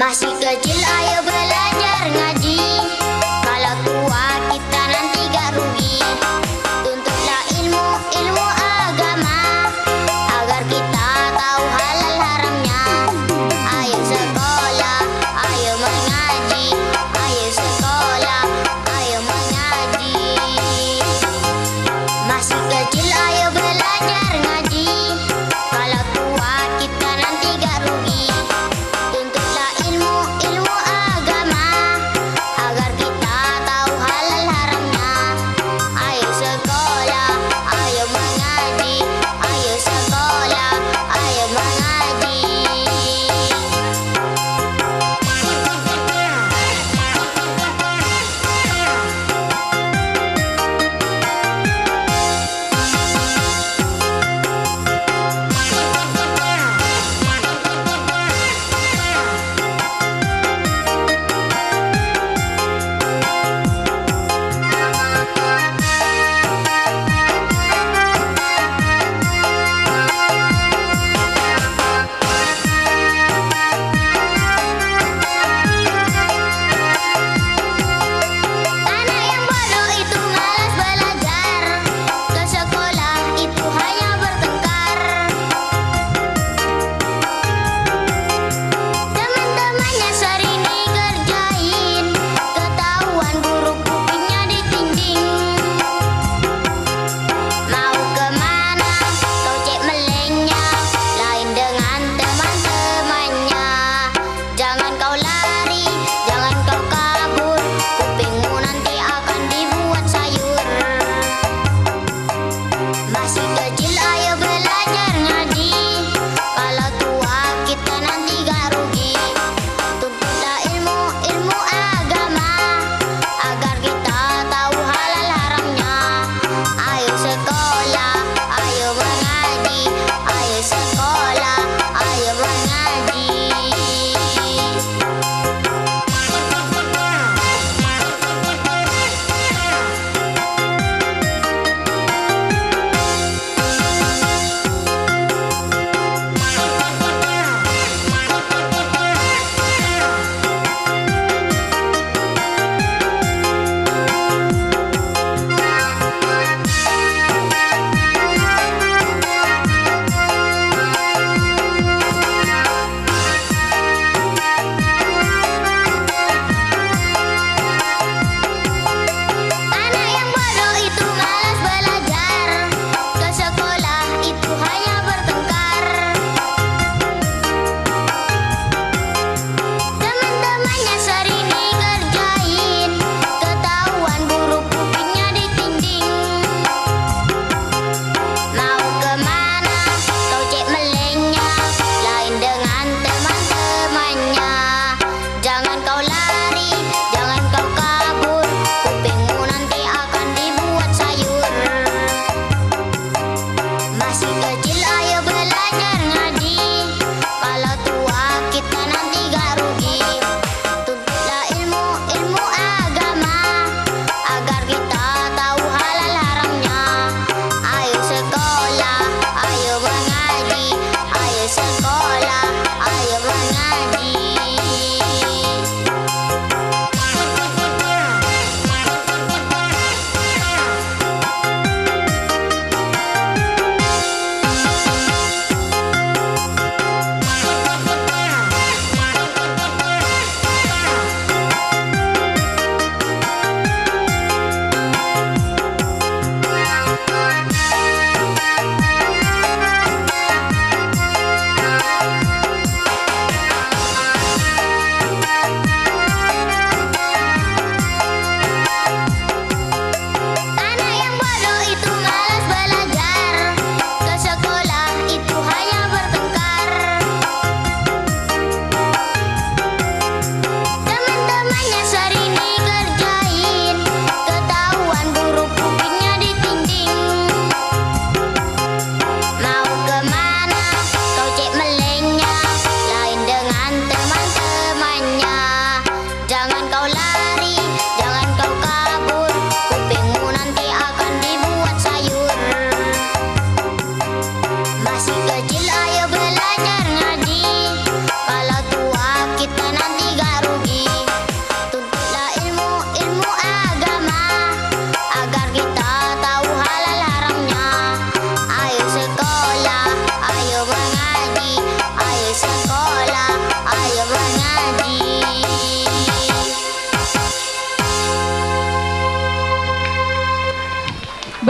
Masih kecil ayo belajar ngaji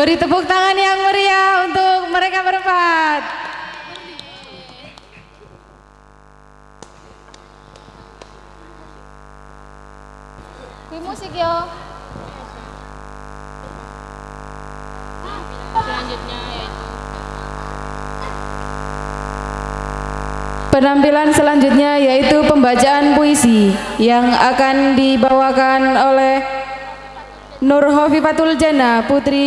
Beri tepuk tangan yang meriah untuk mereka berempat. Kuih musik yo. Selanjutnya yaitu Penampilan selanjutnya yaitu pembacaan puisi yang akan dibawakan oleh Nur Hofifatul Jana Putri